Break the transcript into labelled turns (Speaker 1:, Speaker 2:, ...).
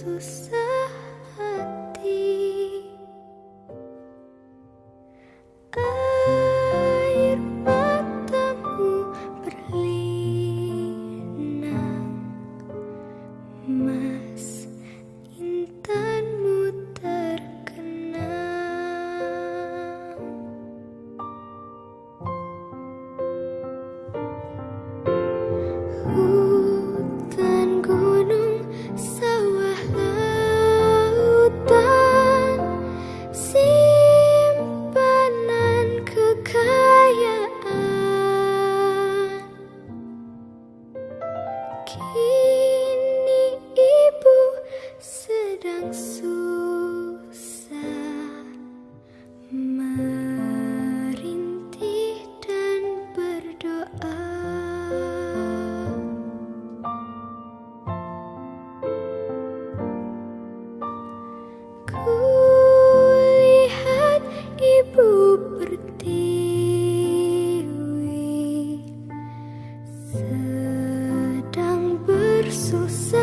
Speaker 1: 素色。Kini ibu sedang susah merintih dan berdoa. Kulihat ibu bertiwi. sucesso.